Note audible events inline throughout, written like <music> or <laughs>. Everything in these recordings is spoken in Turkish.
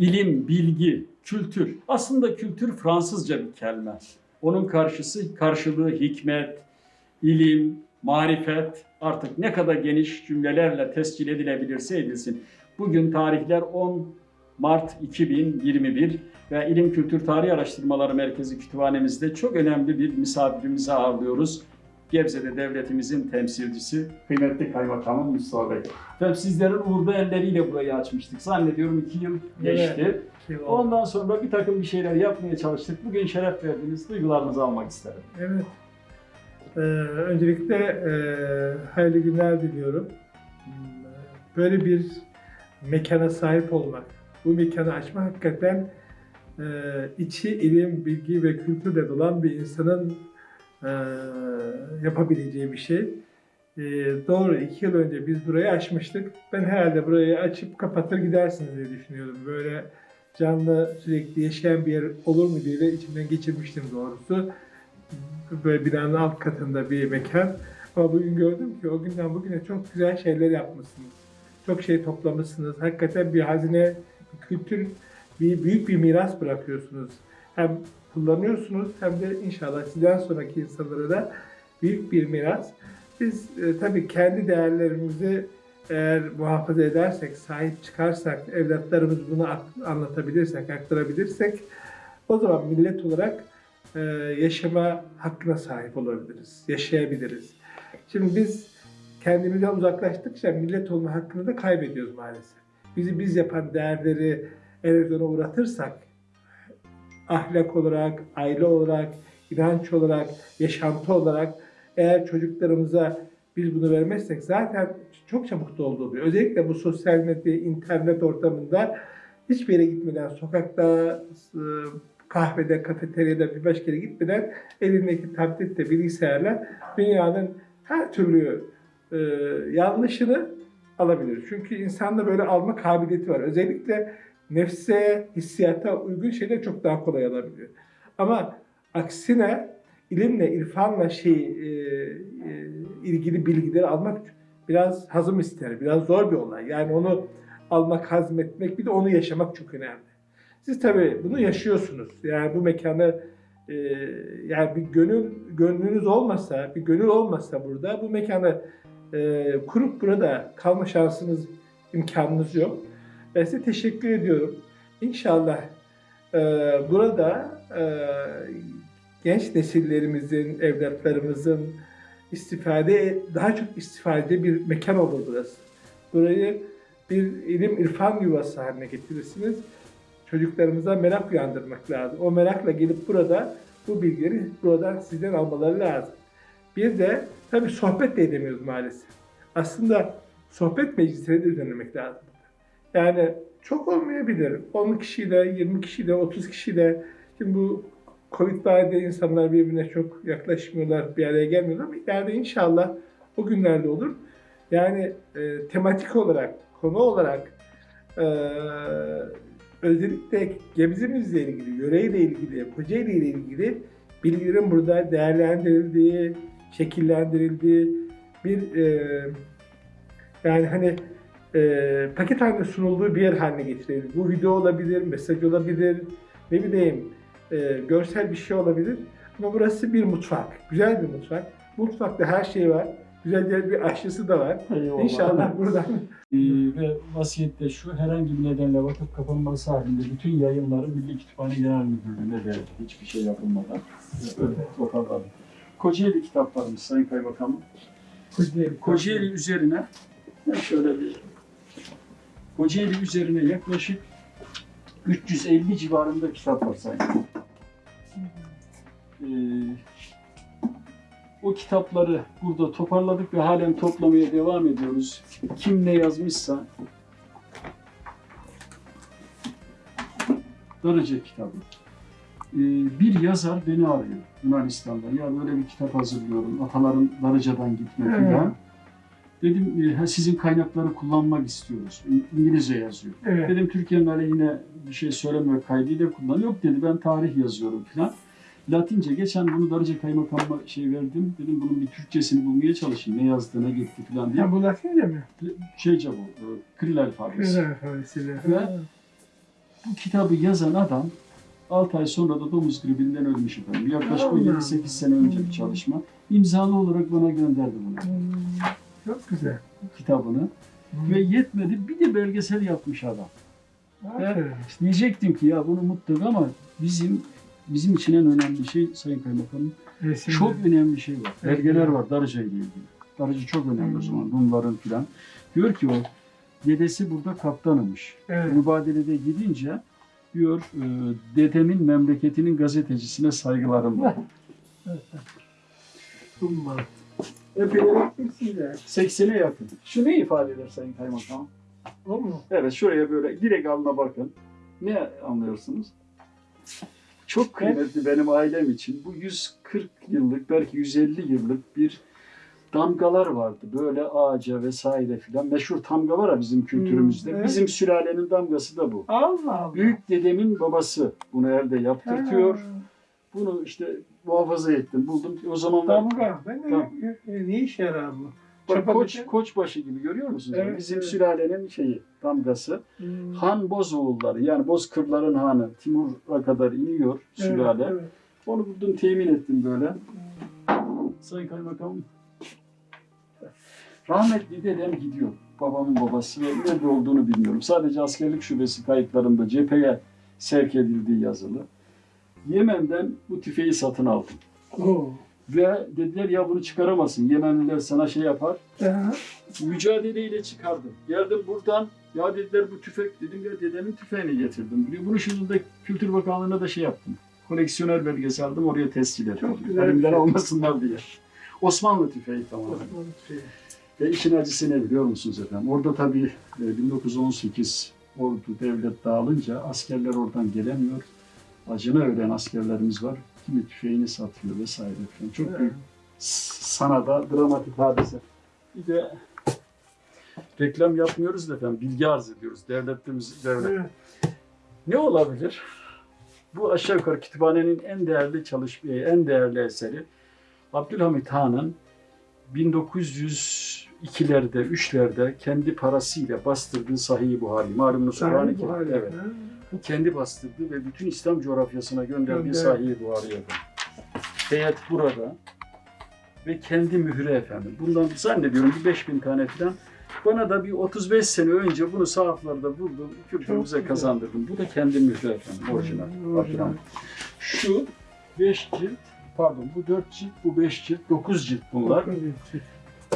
ilim, bilgi, kültür. Aslında kültür Fransızca bir kelime. Onun karşısı karşılığı hikmet, ilim, marifet artık ne kadar geniş cümlelerle tescil edilebilirse edilsin. Bugün tarihler 10 Mart 2021 ve İlim Kültür Tarih Araştırmaları Merkezi Kütüphanemizde çok önemli bir misafirimizi ağırlıyoruz. Gebze'de devletimizin temsilcisi kıymetli kaymakamım Mustafa Bey. Efendim sizlerin uğurlu elleriyle burayı açmıştık. Zannediyorum iki yıl geçti. Ondan sonra bir takım bir şeyler yapmaya çalıştık. Bugün şeref verdiniz. Duygularınızı almak isterim. Evet. Ee, öncelikle e, hayırlı günler diliyorum. Böyle bir mekana sahip olmak, bu mekanı açmak hakikaten e, içi ilim, bilgi ve kültürle dolan bir insanın e, yapabileceği bir şey. E, doğru, iki yıl önce biz burayı açmıştık. Ben herhalde burayı açıp kapatır gidersiniz diye düşünüyordum. Böyle canlı, sürekli yaşayan bir yer olur mu diye de içimden geçirmiştim doğrusu böyle binanın alt katında bir mekan. Ama bugün gördüm ki o günden bugüne çok güzel şeyler yapmışsınız. Çok şey toplamışsınız. Hakikaten bir hazine, bir kültür, bir büyük bir miras bırakıyorsunuz. Hem kullanıyorsunuz hem de inşallah sizden sonraki insanlara da büyük bir miras. Biz e, tabii kendi değerlerimizi eğer muhafaza edersek, sahip çıkarsak, evlatlarımız bunu anlatabilirsek, aktarabilirsek o zaman millet olarak e, yaşama hakkına sahip olabiliriz, yaşayabiliriz. Şimdi biz kendimizden uzaklaştıkça millet olma hakkını da kaybediyoruz maalesef. Bizi biz yapan değerleri erozyona uğratırsak, ahlak olarak, aile olarak, inanç olarak, yaşantı olarak eğer çocuklarımıza biz bunu vermezsek zaten çok çabuk dolduruluyor. Özellikle bu sosyal medya, internet ortamında hiçbir yere gitmeden, sokakta, e, kahvede, kafeteryada bir başka yere gitmeden elindeki tablette, bilgisayarla dünyanın her türlü e, yanlışını alabilir. Çünkü insanda böyle alma kabiliyeti var. Özellikle nefse, hissiyata uygun şeyler çok daha kolay alabiliyor. Ama aksine ilimle, irfanla şey e, e, ilgili bilgileri almak biraz hazım ister, biraz zor bir olay. Yani onu almak, hazmetmek, bir de onu yaşamak çok önemli. Siz tabii bunu yaşıyorsunuz. Yani bu mekanı e, yani bir gönül gönlünüz olmasa, bir gönül olmasa burada bu mekanı e, kurup burada kalma şansınız, imkanınız yok. Ben size teşekkür ediyorum. İnşallah e, burada e, genç nesillerimizin, evlatlarımızın istifade, daha çok istifade bir mekan olur burası. Burayı bir ilim irfan yuvası haline getirirsiniz. Çocuklarımıza merak uyandırmak lazım. O merakla gelip burada bu bilgileri buradan sizden almaları lazım. Bir de tabii sohbet de edemiyoruz maalesef. Aslında sohbet meclisleri de düzenlemek lazım. Yani çok olmayabilir. 10 kişiyle, 20 kişiyle, 30 kişiyle. Şimdi bu Covid dahilinde insanlar birbirine çok yaklaşmıyorlar, bir araya gelmiyorlar ama ileride inşallah o günlerde olur. Yani e, tematik olarak, konu olarak e, özellikle Gebze'mizle ilgili, yöreyle ilgili, Kocaeli ile ilgili bilgilerin burada değerlendirildiği, şekillendirildiği bir e, yani hani e, paket halinde sunulduğu bir yer haline getirildi. Bu video olabilir, mesaj olabilir, ne bileyim e, görsel bir şey olabilir. Ama burası bir mutfak, güzel bir mutfak. Mutfakta her şey var. Güzel bir aşçısı da var. Eyvallah. İnşallah buradan <laughs> Ee, ve vasiyette şu herhangi bir nedenle vakıf kapanması halinde bütün yayınları Milli Kütüphane Genel Müdürlüğü'ne verildi. Hiçbir şey yapılmadan. Öyle <laughs> toparladı. Kocaeli kitaplarımız Sayın Kaymakamım. Kocaeli üzerine şöyle bir Kocaeli üzerine yaklaşık 350 civarında kitap var sayın. Ee, o kitapları burada toparladık ve halen toplamaya devam ediyoruz. Kim ne yazmışsa Darıca kitabı. Ee, bir yazar beni arıyor Yunanistan'dan. Ya böyle bir kitap hazırlıyorum. Ataların Darıca'dan gitme Evet. falan. Dedim e, sizin kaynakları kullanmak istiyoruz. İngilizce yazıyor. Evet. Dedim Türkiye'nin aleyhine bir şey söyleme kaydıyla kullan. Yok dedi ben tarih yazıyorum falan. Latince geçen bunu Darıca Kaymakamıma şey verdim. Dedim bunun bir Türkçesini bulmaya çalışayım. Ne yazdığına gitti falan diye. Ya bu Latince mi? Şeyce bu, e, Kril alfabesi. Güzel alfabesiyle. Ve- Bu kitabı yazan adam 6 ay sonra da domuz gribinden ölmüş efendim. Yaklaşık Allah 17-8 sene önce bir çalışma. İmzalı olarak bana gönderdi bunu. Hmm, Çok güzel. Kitabını. Hmm. Ve yetmedi bir de belgesel yapmış adam. Aferin. Diyecektim ki ya bunu mutlaka ama bizim bizim için en önemli şey Sayın Kaymakamım Resimler. çok önemli şey var. Evet. Belgeler var Darıca ile ilgili. Darıca çok önemli o Hmm. zaman. Rumların filan. Diyor ki o dedesi burada kaptanımış. Evet. Mübadelede gidince diyor e, dedemin memleketinin gazetecisine saygılarım var. <laughs> Umma. Epeyler ekmişsin de. 80'e yakın. Şu ne ifade eder Sayın Kaymakam? O mu? Evet şuraya böyle direkt alına bakın. Ne anlıyorsunuz? Çok kıymetli benim ailem için. Bu 140 yıllık belki 150 yıllık bir damgalar vardı. Böyle ağaca vesaire filan. Meşhur tamga var ya bizim kültürümüzde. Hmm, evet. Bizim sülalenin damgası da bu. Allah Allah. Büyük dedemin babası bunu elde yaptırtıyor. Ha. Bunu işte muhafaza ettim, buldum. O zamanlar Damga. Ben de Tamam. ne işe yarar bu? bak, Çapa koç, biçen- koçbaşı gibi görüyor musunuz? Evet, bizim evet. sülalenin şeyi, damgası. Hmm. Han Bozoğulları yani Bozkırların hanı Timur'a kadar iniyor sülale. Evet, evet. Onu buldum temin ettim böyle. Sayın Kaymakamım. Rahmetli dedem gidiyor. Babamın babası nerede olduğunu bilmiyorum. Sadece askerlik şubesi kayıtlarında cepheye sevk edildiği yazılı. Yemen'den bu tüfeği satın aldım. Oo. Ve dediler ya bunu çıkaramazsın. Yemenliler sana şey yapar. Aha. Mücadeleyle çıkardım. Geldim buradan. Ya dediler bu tüfek. Dedim ya dedemin tüfeğini getirdim. Bunu de Kültür Bakanlığı'na da şey yaptım. Koleksiyoner belgesi aldım oraya tescil ettim. Çok güzel. Elimden almasınlar diye. Osmanlı tüfeği tamamen. Osmanlı şey. Ve işin acısı ne biliyor musunuz efendim? Orada tabii e, 1918 ordu devlet dağılınca askerler oradan gelemiyor. Acına ölen askerlerimiz var. Kimi tüfeğini satıyor vesaire falan. Çok büyük s- sana da dramatik hadise. Bir de reklam yapmıyoruz da efendim bilgi arz ediyoruz. Devletimiz devlet. Evet. Ne olabilir? Bu aşağı yukarı kütüphanenin en değerli çalışma, en değerli eseri Abdülhamit Han'ın 1902'lerde, 3'lerde kendi parasıyla bastırdığı Sahih-i Buhari. Malumunuz Kur'an-ı Kerim. Evet. Ha. Kendi bastırdı ve bütün İslam coğrafyasına gönderdiği Gönder. Sahih-i Buhari'ye. Heyet burada ve kendi mührü efendim. Bundan zannediyorum bir 5000 tane falan. Bana da bir 35 sene önce bunu sahaflarda buldum, kültürümüze kazandırdım. Bu da kendi mührü efendim, orijinal. Orijinal. Şu 5 cilt, pardon bu 4 cilt, bu 5 cilt, 9 cilt bunlar.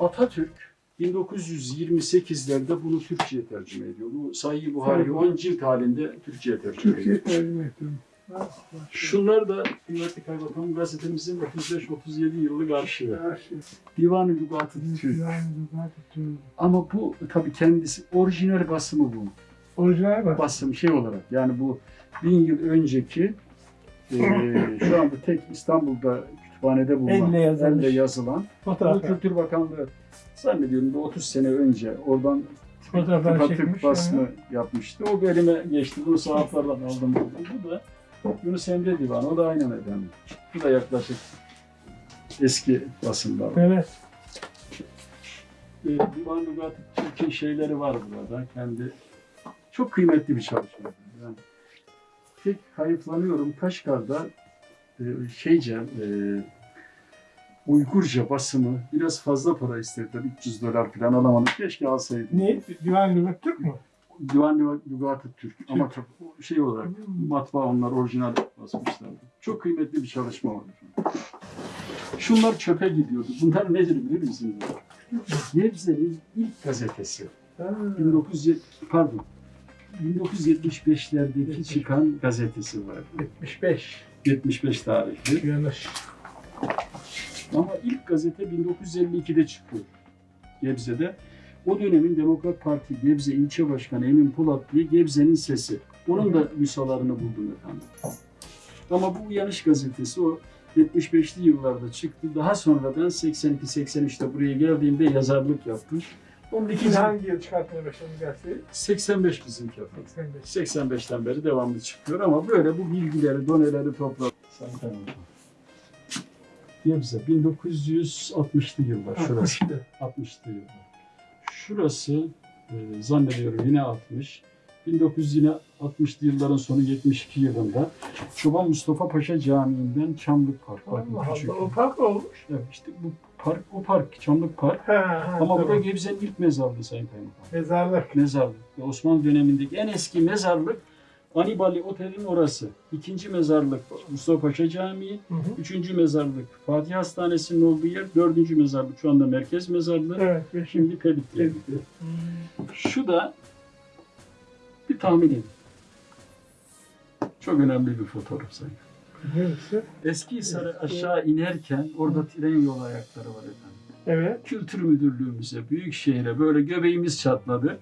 Atatürk 1928'lerde bunu Türkçe'ye tercüme ediyor. Bu Sahih Buhari Sahih. 10 cilt halinde Türkçe'ye tercüme ediyor. Türkiye tercüme ettim. Ah. Şunlar da kıymetli kaymakam gazetemizin 35-37 yıllık arşivi. Divan-ı Lügat-ı Türk. Ama bu tabii kendisi orijinal basımı bu. Orijinal bak. Basım şey olarak yani bu bin yıl önceki eee şu anda tek İstanbul'da kütüphanede bulunan, Elle yazılmış. elle yazılan Fotoğraf. Kültür Bakanlığı zannediyorum bir 30 sene önce oradan Fotoğraflar tıpatıp çekmiş. basımı yapmıştı. O elime geçti. Bunu sahaflardan aldım. Bu da Yunus Emre Divanı. O da aynen efendim. Bu da yaklaşık eski basımlar. Evet. Ee, Divan Lügat Türk'ün şeyleri var burada. Kendi çok kıymetli bir çalışma. Yani tek hayıflanıyorum Kaşgar'da şeyce e, Uygurca basımı biraz fazla para istediler. 300 dolar falan alamadım. Keşke alsaydım. Ne? Divan Lügat Türk mü? Divan Lügat-ı Türk. Ama çok şey olarak matbaa onlar orijinal basmışlardı. Çok kıymetli bir çalışma var. Şunlar çöpe gidiyordu. Bunlar nedir bilir misiniz? Gebze'nin ilk gazetesi. Ha. 1970 pardon 1975'lerdeki çıkan gazetesi var. 75. 75 tarihli. Yanlış. Ama ilk gazete 1952'de çıkıyor Gebze'de. O dönemin Demokrat Parti Gebze İlçe Başkanı Emin Polat diye Gebze'nin sesi. Onun da müsalarını buldum efendim. Ama bu uyanış gazetesi o 75'li yıllarda çıktı. Daha sonradan 82-83'te buraya geldiğimde yazarlık yaptım. Onun Siz ikinci hangi yıl çıkartmaya başladınız gazeteyi? 85 bizimki efendim. 85. 85'ten beri devamlı çıkıyor ama böyle bu bilgileri, doneleri topladım. Sayın Gebze 1960'lı yıllar şurası. 60'lı yıllar. Şurası e, zannediyorum yine 60. 1960'lı yılların sonu 72 yılında Çoban Mustafa Paşa Camii'nden Çamlık Park. Allah küçük. Allah, o fark olmuş. Evet, işte bu park, o park, Çamlık Park. Ha, ha, Ama tamam. burada Gebze'nin ilk mezarlığı Sayın Kaymakam. Mezarlık. Mezarlık. Osmanlı dönemindeki en eski mezarlık Anibali Otel'in orası. İkinci mezarlık Mustafa Paşa Camii. Hı hı. Üçüncü mezarlık Fatih Hastanesi'nin olduğu yer. Dördüncü mezarlık şu anda merkez mezarlığı. Evet. ve şimdi Şimdi Pedik'te. Pedik'te. Şu da bir tahmin edin. Çok önemli bir fotoğraf sayın. Neresi? Eski Hisar'a aşağı inerken orada tren yolu ayakları var efendim. Evet. Kültür Müdürlüğümüze, Büyükşehir'e böyle göbeğimiz çatladı.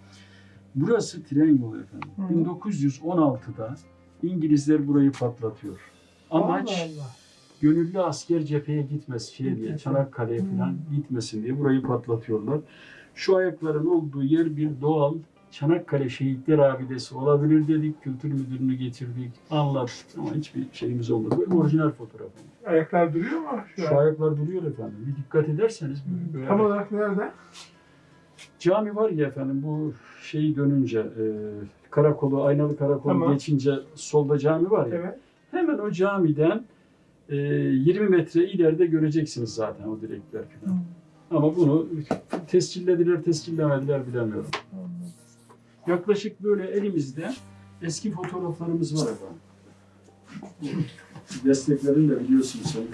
Burası tren yolu efendim. Hı. 1916'da İngilizler burayı patlatıyor. Amaç Allah Allah. gönüllü asker cepheye gitmesin şey diye. Çanakkale'ye falan gitmesin diye burayı patlatıyorlar. Şu ayakların olduğu yer bir doğal Çanakkale Şehitler Abidesi olabilir dedik. Kültür müdürünü getirdik, anlattık ama hiçbir şeyimiz olmadı. Bu orijinal fotoğraf. Ayaklar duruyor mu şu, Şu an? ayaklar duruyor efendim. Bir dikkat ederseniz böyle Tam olarak nerede? cami var ya efendim bu şeyi dönünce e, karakolu, aynalı karakolu Tamam. geçince solda cami var ya. Evet. Hemen o camiden e, 20 metre ileride göreceksiniz zaten o direkler falan. Ama bunu tescillediler, tescillemediler bilemiyorum. Yaklaşık böyle elimizde eski fotoğraflarımız var efendim. Desteklerini de biliyorsunuz. Sayın.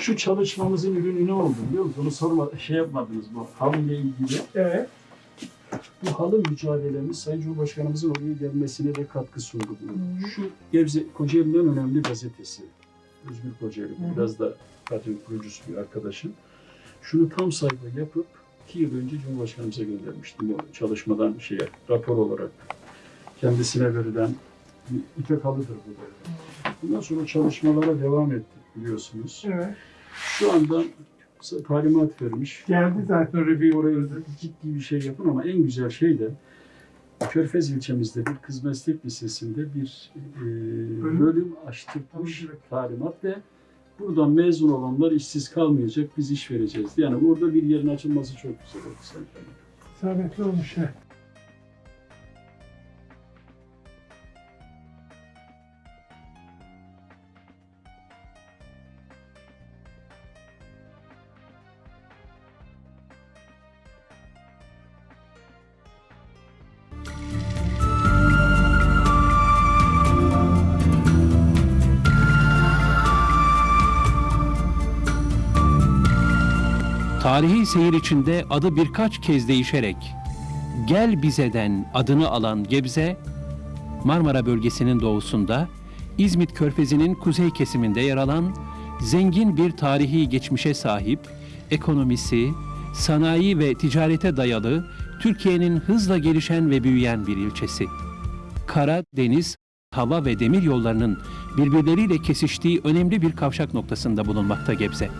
Şu çalışmamızın ürünü ne oldu biliyor musunuz? Onu sorma, şey yapmadınız bu halıyla ilgili. Evet. Bu halı mücadelemiz Sayın Cumhurbaşkanımızın oraya gelmesine de katkı sundu. bu. Şu Gebze Kocaeli'nin önemli gazetesi. Özgür Kocaeli. Hı hı. Biraz da zaten kurucusu bir arkadaşım. Şunu tam sayfa yapıp iki yıl önce Cumhurbaşkanımıza göndermiştim bu çalışmadan şeye, rapor olarak. Kendisine verilen bir ipek halıdır bu da. Bundan sonra çalışmalara devam ettik biliyorsunuz. Evet. Şu anda talimat vermiş. Geldi zaten bir Oraya ciddi bir şey yapın ama en güzel şey de Körfez ilçemizde bir kız meslek lisesinde bir e, Bölüm. açtırmış talimat ve buradan mezun olanlar işsiz kalmayacak, biz iş vereceğiz. Yani orada bir yerin açılması çok güzel oldu. İsabetli olmuş ha. Tarihi seyir içinde adı birkaç kez değişerek Gel Bize'den adını alan Gebze, Marmara bölgesinin doğusunda, İzmit Körfezi'nin kuzey kesiminde yer alan zengin bir tarihi geçmişe sahip, ekonomisi, sanayi ve ticarete dayalı Türkiye'nin hızla gelişen ve büyüyen bir ilçesi. Kara, deniz, hava ve demir yollarının birbirleriyle kesiştiği önemli bir kavşak noktasında bulunmakta Gebze.